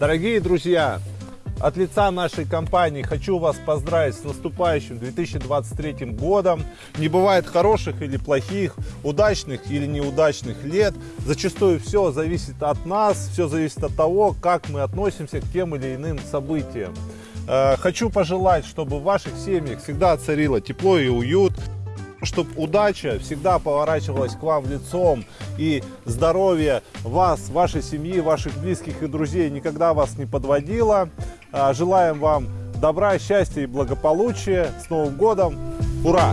Дорогие друзья, от лица нашей компании хочу вас поздравить с наступающим 2023 годом. Не бывает хороших или плохих, удачных или неудачных лет. Зачастую все зависит от нас, все зависит от того, как мы относимся к тем или иным событиям. Э, хочу пожелать, чтобы в ваших семьях всегда царило тепло и уют, чтобы удача всегда поворачивалась к вам лицом и здоровье вас, вашей семьи, ваших близких и друзей никогда вас не подводило. А, желаем вам добра, счастья и благополучия. С Новым годом! Ура!